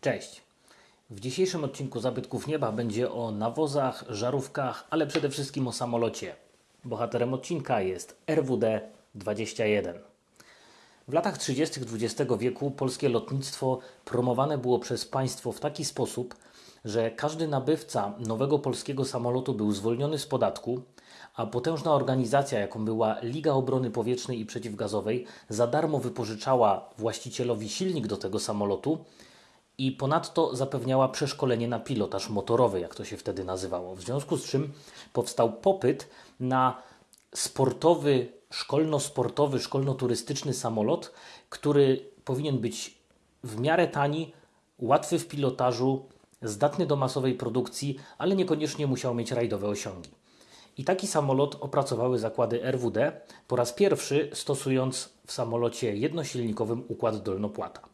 Cześć. W dzisiejszym odcinku Zabytków Nieba będzie o nawozach, żarówkach, ale przede wszystkim o samolocie. Bohaterem odcinka jest RWD-21. W latach 30. XX wieku polskie lotnictwo promowane było przez państwo w taki sposób, że każdy nabywca nowego polskiego samolotu był zwolniony z podatku, a potężna organizacja, jaką była Liga Obrony Powietrznej i Przeciwgazowej, za darmo wypożyczała właścicielowi silnik do tego samolotu i ponadto zapewniała przeszkolenie na pilotaż motorowy, jak to się wtedy nazywało. W związku z czym powstał popyt na sportowy, szkolno-sportowy, szkolno-turystyczny samolot, który powinien być w miarę tani, łatwy w pilotażu, zdatny do masowej produkcji, ale niekoniecznie musiał mieć rajdowe osiągi. I taki samolot opracowały zakłady RWD, po raz pierwszy stosując w samolocie jednosilnikowym układ dolnopłata.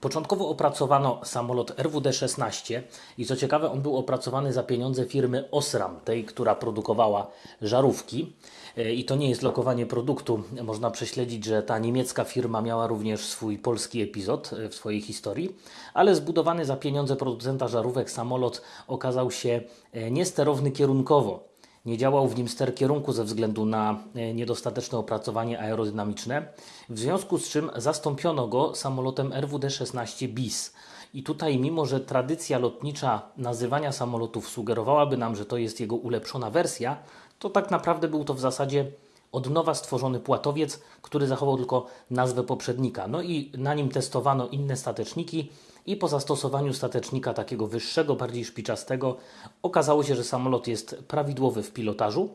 Początkowo opracowano samolot RWD-16 i co ciekawe, on był opracowany za pieniądze firmy Osram, tej, która produkowała żarówki. E, I to nie jest lokowanie produktu. Można prześledzić, że ta niemiecka firma miała również swój polski epizod e, w swojej historii, ale zbudowany za pieniądze producenta żarówek samolot okazał się e, niesterowny kierunkowo. Nie działał w nim ster kierunku ze względu na e, niedostateczne opracowanie aerodynamiczne, w związku z czym zastąpiono go samolotem RWD-16 BIS. I tutaj, mimo że tradycja lotnicza nazywania samolotów sugerowałaby nam, że to jest jego ulepszona wersja, to tak naprawdę był to w zasadzie od nowa stworzony płatowiec, który zachował tylko nazwę poprzednika. No i na nim testowano inne stateczniki i po zastosowaniu statecznika takiego wyższego, bardziej szpiczastego, okazało się, że samolot jest prawidłowy w pilotażu.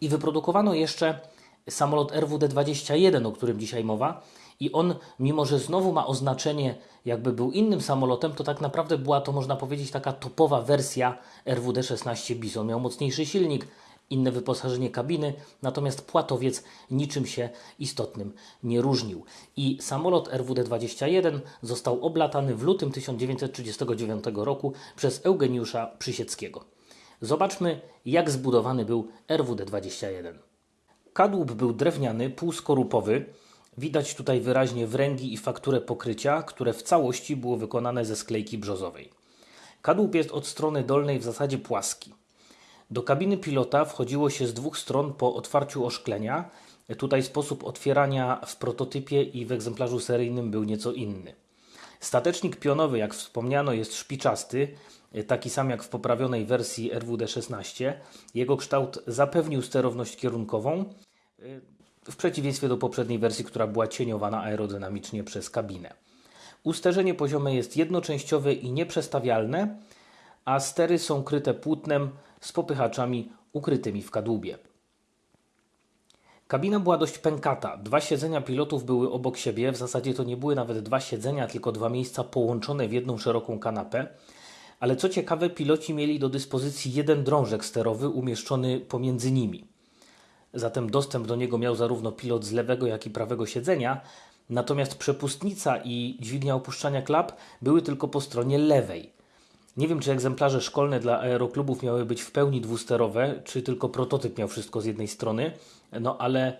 I wyprodukowano jeszcze samolot RWD-21, o którym dzisiaj mowa. I on, mimo że znowu ma oznaczenie, jakby był innym samolotem, to tak naprawdę była to, można powiedzieć, taka topowa wersja RWD-16 BIS. On miał mocniejszy silnik, inne wyposażenie kabiny, natomiast płatowiec niczym się istotnym nie różnił. I samolot RWD-21 został oblatany w lutym 1939 roku przez Eugeniusza Przysieckiego. Zobaczmy, jak zbudowany był RWD-21. Kadłub był drewniany, półskorupowy. Widać tutaj wyraźnie wręgi i fakturę pokrycia, które w całości było wykonane ze sklejki brzozowej. Kadłub jest od strony dolnej w zasadzie płaski. Do kabiny pilota wchodziło się z dwóch stron po otwarciu oszklenia. Tutaj sposób otwierania w prototypie i w egzemplarzu seryjnym był nieco inny. Statecznik pionowy, jak wspomniano, jest szpiczasty, taki sam jak w poprawionej wersji RWD-16. Jego kształt zapewnił sterowność kierunkową, w przeciwieństwie do poprzedniej wersji, która była cieniowana aerodynamicznie przez kabinę. Usterzenie poziome jest jednoczęściowe i nieprzestawialne, a stery są kryte płótnem z popychaczami ukrytymi w kadłubie. Kabina była dość pękata. Dwa siedzenia pilotów były obok siebie. W zasadzie to nie były nawet dwa siedzenia, tylko dwa miejsca połączone w jedną szeroką kanapę. Ale co ciekawe, piloci mieli do dyspozycji jeden drążek sterowy umieszczony pomiędzy nimi. Zatem dostęp do niego miał zarówno pilot z lewego, jak i prawego siedzenia, natomiast przepustnica i dźwignia opuszczania klap były tylko po stronie lewej. Nie wiem, czy egzemplarze szkolne dla aeroklubów miały być w pełni dwusterowe, czy tylko prototyp miał wszystko z jednej strony, no ale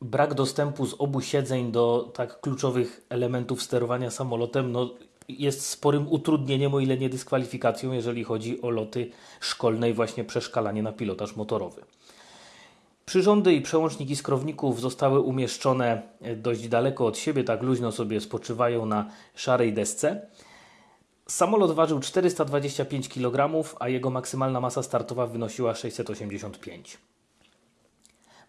brak dostępu z obu siedzeń do tak kluczowych elementów sterowania samolotem no, jest sporym utrudnieniem, o ile nie dyskwalifikacją, jeżeli chodzi o loty szkolne i właśnie przeszkalanie na pilotaż motorowy. Przyrządy i przełączniki skrowników zostały umieszczone dość daleko od siebie, tak luźno sobie spoczywają na szarej desce. Samolot ważył 425 kg, a jego maksymalna masa startowa wynosiła 685.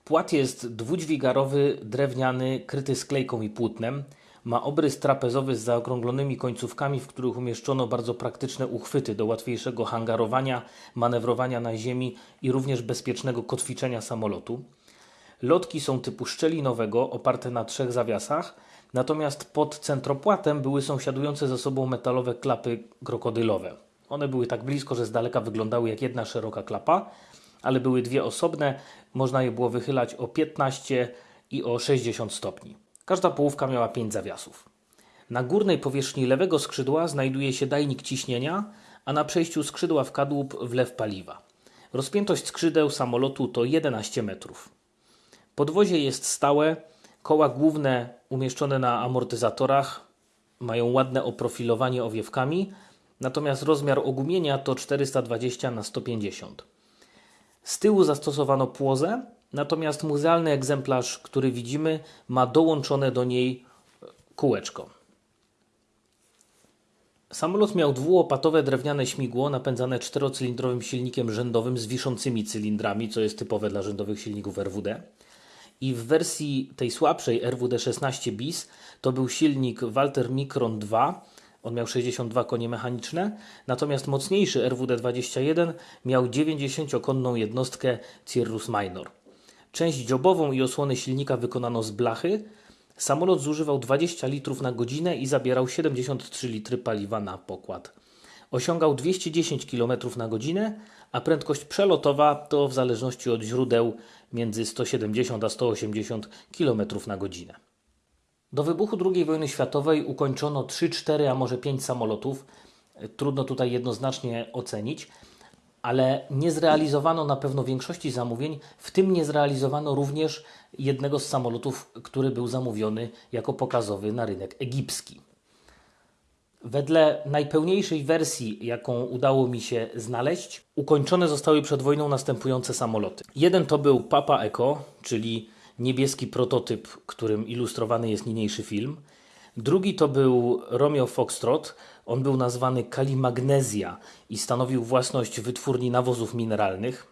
Płat jest dwudźwigarowy, drewniany, kryty sklejką i płótnem. Ma obrys trapezowy z zaokrąglonymi końcówkami, w których umieszczono bardzo praktyczne uchwyty do łatwiejszego hangarowania, manewrowania na ziemi i również bezpiecznego kotwiczenia samolotu. Lotki są typu szczelinowego, oparte na trzech zawiasach, natomiast pod centropłatem były sąsiadujące ze sobą metalowe klapy krokodylowe. One były tak blisko, że z daleka wyglądały jak jedna szeroka klapa, ale były dwie osobne, można je było wychylać o 15 i o 60 stopni. Każda połówka miała 5 zawiasów. Na górnej powierzchni lewego skrzydła znajduje się dajnik ciśnienia, a na przejściu skrzydła w kadłub wlew paliwa. Rozpiętość skrzydeł samolotu to 11 metrów. Podwozie jest stałe, koła główne umieszczone na amortyzatorach, Mają ładne oprofilowanie owiewkami, natomiast rozmiar ogumienia to 420 na 150. Z tyłu zastosowano płozę, natomiast muzealny egzemplarz, który widzimy, ma dołączone do niej kółeczko. Samolot miał dwułopatowe drewniane śmigło napędzane czterocylindrowym silnikiem rzędowym z wiszącymi cylindrami, co jest typowe dla rzędowych silników RWD. I w wersji tej słabszej RWD-16 bis to był silnik Walter Micron 2, on miał 62 konie mechaniczne, natomiast mocniejszy RWD-21 miał 90-konną jednostkę Cirrus Minor. Część dziobową i osłony silnika wykonano z blachy. Samolot zużywał 20 litrów na godzinę i zabierał 73 litry paliwa na pokład. Osiągał 210 km na godzinę, a prędkość przelotowa to w zależności od źródeł między 170 a 180 km na godzinę. Do wybuchu II wojny światowej ukończono 3, 4, a może 5 samolotów. Trudno tutaj jednoznacznie ocenić, ale nie zrealizowano na pewno większości zamówień, w tym nie zrealizowano również jednego z samolotów, który był zamówiony jako pokazowy na rynek egipski. Wedle najpełniejszej wersji, jaką udało mi się znaleźć, ukończone zostały przed wojną następujące samoloty. Jeden to był Papa Eco, czyli niebieski prototyp, którym ilustrowany jest niniejszy film. Drugi to był Romeo Foxtrot. On był nazwany Kalimagnesia i stanowił własność wytwórni nawozów mineralnych.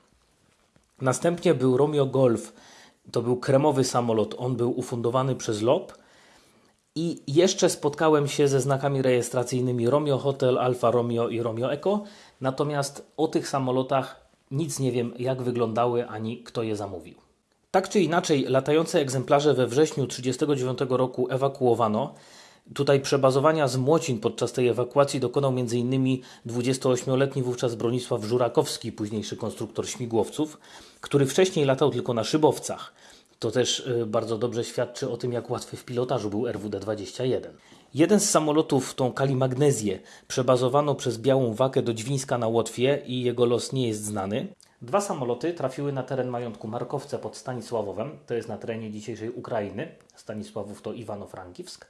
Następnie był Romeo Golf. To był kremowy samolot. On był ufundowany przez LOP. I jeszcze spotkałem się ze znakami rejestracyjnymi Romeo Hotel, Alfa Romeo i Romeo Eco. Natomiast o tych samolotach nic nie wiem, jak wyglądały ani kto je zamówił. Tak czy inaczej, latające egzemplarze we wrześniu 1939 roku ewakuowano. Tutaj przebazowania z Młocin podczas tej ewakuacji dokonał m.in. 28-letni wówczas Bronisław Żurakowski, późniejszy konstruktor śmigłowców, który wcześniej latał tylko na szybowcach. To też y, bardzo dobrze świadczy o tym, jak łatwy w pilotażu był RWD-21. Jeden z samolotów, tą Kalimagnezję, przebazowano przez Białą Wakę do Dźwińska na Łotwie i jego los nie jest znany. Dwa samoloty trafiły na teren majątku Markowce pod Stanisławowem, to jest na terenie dzisiejszej Ukrainy. Stanisławów to Iwano-Frankiwsk.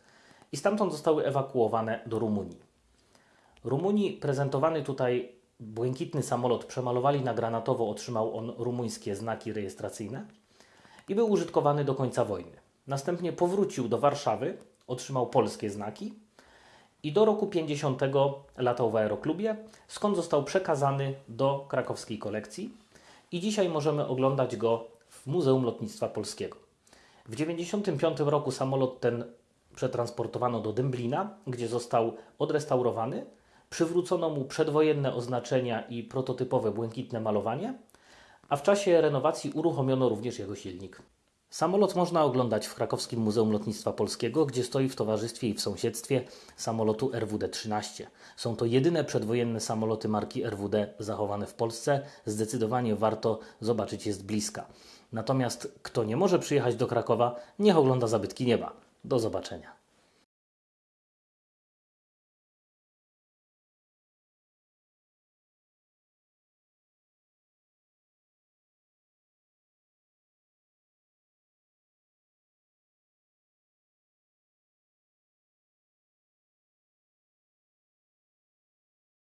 I stamtąd zostały ewakuowane do Rumunii. Rumunii prezentowany tutaj błękitny samolot przemalowali na granatowo, otrzymał on rumuńskie znaki rejestracyjne i był użytkowany do końca wojny. Następnie powrócił do Warszawy, otrzymał polskie znaki i do roku 50 latał w aeroklubie, skąd został przekazany do krakowskiej kolekcji i dzisiaj możemy oglądać go w Muzeum Lotnictwa Polskiego. W 1995 roku samolot ten przetransportowano do Dęblina, gdzie został odrestaurowany, przywrócono mu przedwojenne oznaczenia i prototypowe błękitne malowanie, a w czasie renowacji uruchomiono również jego silnik. Samolot można oglądać w Krakowskim Muzeum Lotnictwa Polskiego, gdzie stoi w towarzystwie i w sąsiedztwie samolotu RWD-13. Są to jedyne przedwojenne samoloty marki RWD zachowane w Polsce. Zdecydowanie warto zobaczyć je z bliska. Natomiast kto nie może przyjechać do Krakowa, niech ogląda zabytki nieba. Do zobaczenia.